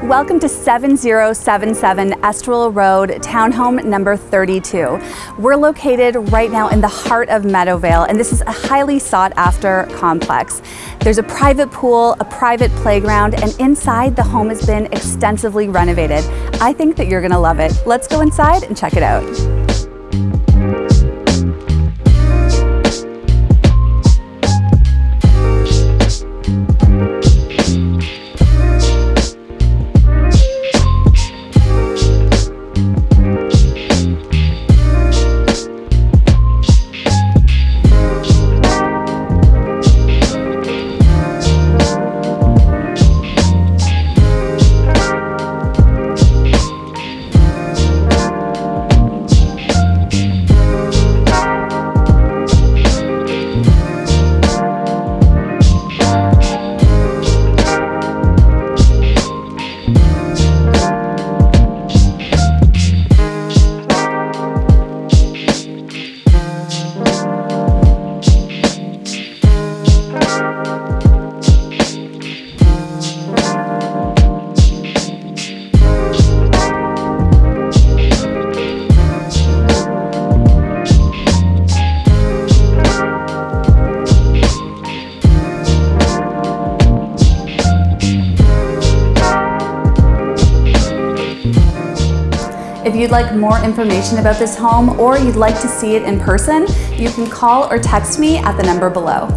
Welcome to 7077 Estrel Road, townhome number 32. We're located right now in the heart of Meadowvale, and this is a highly sought after complex. There's a private pool, a private playground, and inside the home has been extensively renovated. I think that you're gonna love it. Let's go inside and check it out. If you'd like more information about this home or you'd like to see it in person, you can call or text me at the number below.